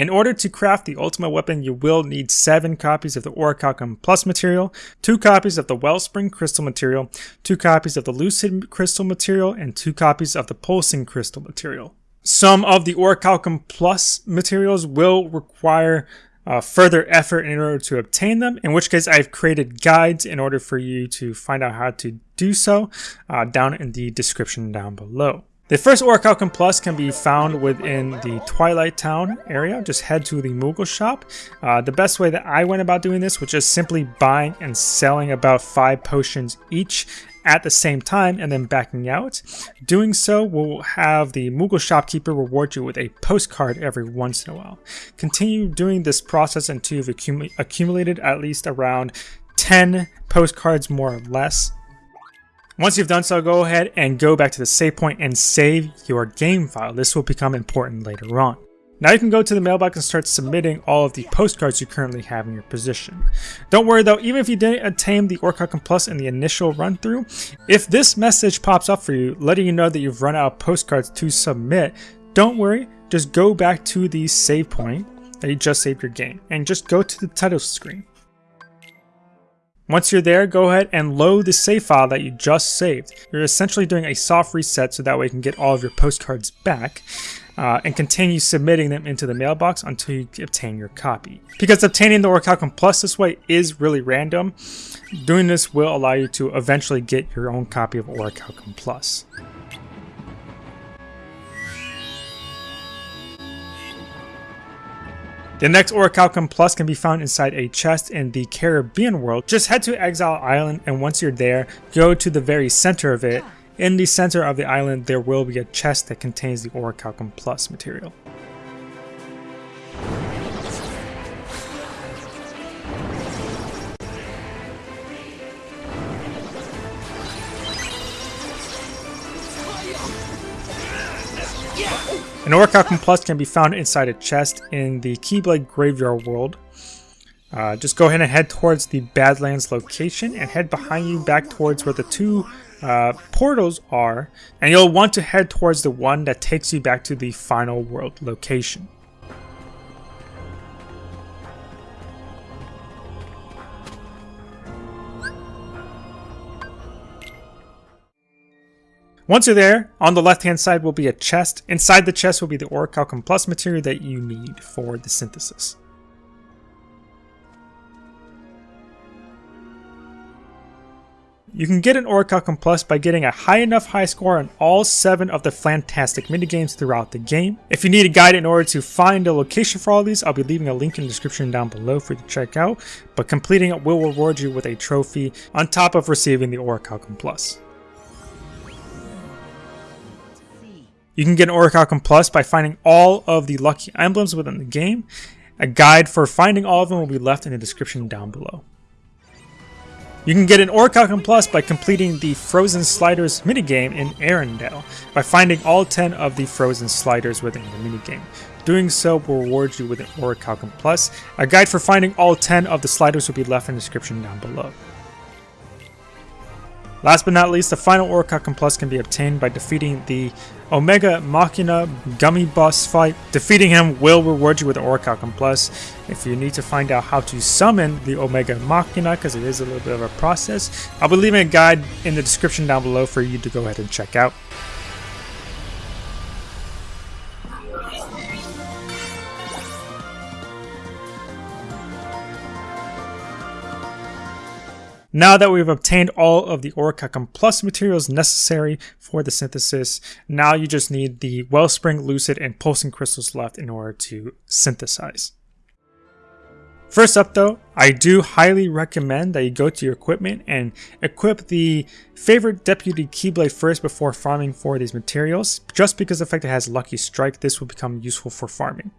In order to craft the Ultima Weapon, you will need 7 copies of the Orichalcum Plus material, 2 copies of the Wellspring Crystal material, 2 copies of the Lucid Crystal material, and 2 copies of the Pulsing Crystal material. Some of the Orichalcum Plus materials will require uh, further effort in order to obtain them, in which case I've created guides in order for you to find out how to do so uh, down in the description down below. The first Orichalcum Plus can be found within the Twilight Town area. Just head to the Moogle shop. Uh, the best way that I went about doing this was just simply buying and selling about 5 potions each at the same time and then backing out. Doing so will have the Moogle shopkeeper reward you with a postcard every once in a while. Continue doing this process until you've accum accumulated at least around 10 postcards more or less. Once you've done so, go ahead and go back to the save point and save your game file. This will become important later on. Now you can go to the mailbox and start submitting all of the postcards you currently have in your position. Don't worry though, even if you didn't attain the Orichalcum Plus in the initial run through, if this message pops up for you, letting you know that you've run out of postcards to submit, don't worry, just go back to the save point that you just saved your game, and just go to the title screen. Once you're there, go ahead and load the save file that you just saved. You're essentially doing a soft reset so that way you can get all of your postcards back uh, and continue submitting them into the mailbox until you obtain your copy. Because obtaining the Orichalcum Plus this way is really random, doing this will allow you to eventually get your own copy of Orichalcum Plus. The next Orichalcum Plus can be found inside a chest in the Caribbean world. Just head to Exile Island and once you're there, go to the very center of it in the center of the island, there will be a chest that contains the Orichalcum Plus material. An Orichalcum Plus can be found inside a chest in the Keyblade Graveyard world. Uh, just go ahead and head towards the Badlands location and head behind you back towards where the two uh, portals are, and you'll want to head towards the one that takes you back to the final world location. Once you're there, on the left hand side will be a chest. Inside the chest will be the Orichalcum Plus material that you need for the synthesis. You can get an Orichalcum Plus by getting a high enough high score on all 7 of the fantastic minigames throughout the game. If you need a guide in order to find a location for all these, I'll be leaving a link in the description down below for you to check out, but completing it will reward you with a trophy on top of receiving the Orichalcum Plus. You can get an Orichalcum Plus by finding all of the lucky emblems within the game. A guide for finding all of them will be left in the description down below. You can get an Orichalcum Plus by completing the Frozen Sliders minigame in Arendelle, by finding all 10 of the Frozen Sliders within the minigame. Doing so will reward you with an Orichalcum Plus. A guide for finding all 10 of the sliders will be left in the description down below. Last but not least, the final Orichalcum Plus can be obtained by defeating the Omega Machina Gummi Boss fight. Defeating him will reward you with Orichalcum Plus. If you need to find out how to summon the Omega Machina, because it is a little bit of a process, I'll be leaving a guide in the description down below for you to go ahead and check out. Now that we've obtained all of the Orichalcum Plus materials necessary for the synthesis, now you just need the Wellspring, Lucid, and Pulsing crystals left in order to synthesize. First up though, I do highly recommend that you go to your equipment and equip the favorite Deputy Keyblade first before farming for these materials. Just because the fact it has Lucky Strike, this will become useful for farming.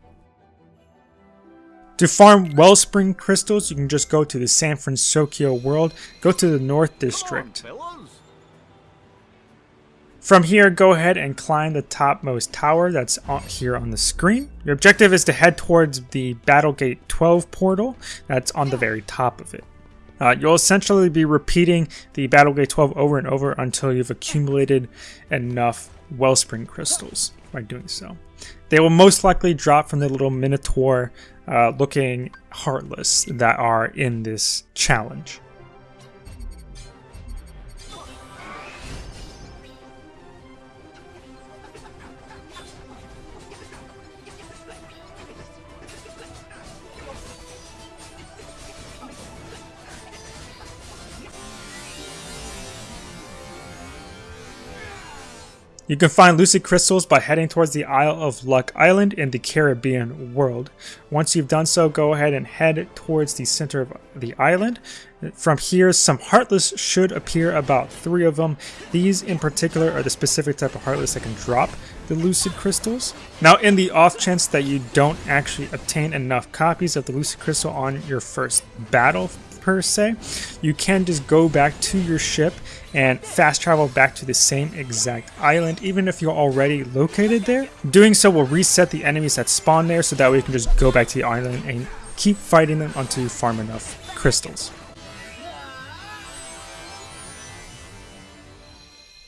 To farm Wellspring Crystals, you can just go to the San Fransokyo world, go to the North District. From here, go ahead and climb the topmost tower that's here on the screen. Your objective is to head towards the Battlegate 12 portal that's on the very top of it. Uh, you'll essentially be repeating the Battlegate 12 over and over until you've accumulated enough Wellspring Crystals by doing so. They will most likely drop from the little Minotaur uh, looking Heartless that are in this challenge. You can find lucid crystals by heading towards the Isle of Luck Island in the Caribbean world. Once you've done so, go ahead and head towards the center of the island. From here, some Heartless should appear, about three of them. These in particular are the specific type of Heartless that can drop the Lucid Crystals. Now, in the off chance that you don't actually obtain enough copies of the Lucid Crystal on your first battle per se, you can just go back to your ship and fast travel back to the same exact island even if you're already located there. Doing so will reset the enemies that spawn there so that way you can just go back to the island and keep fighting them until you farm enough crystals.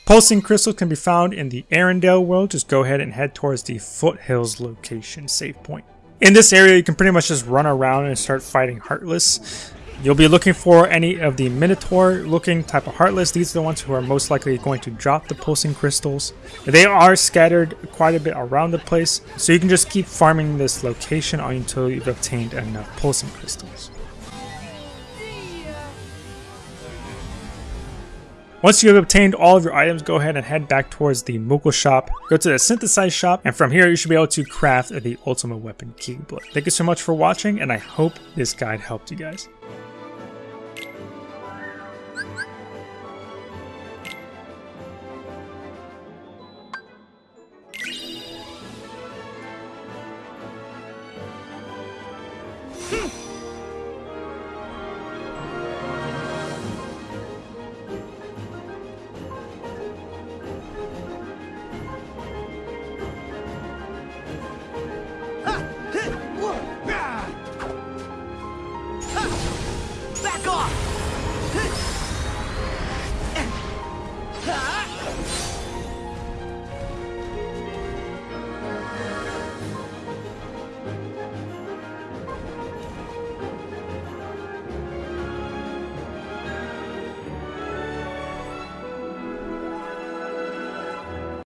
Pulsing crystals can be found in the Arendelle world. Just go ahead and head towards the Foothills location save point. In this area, you can pretty much just run around and start fighting Heartless. You'll be looking for any of the Minotaur looking type of Heartless. These are the ones who are most likely going to drop the pulsing crystals. They are scattered quite a bit around the place, so you can just keep farming this location until you've obtained enough pulsing crystals. Once you have obtained all of your items, go ahead and head back towards the Moogle shop. Go to the synthesize shop, and from here you should be able to craft the Ultima Weapon Keyblade. Thank you so much for watching, and I hope this guide helped you guys. Hmm.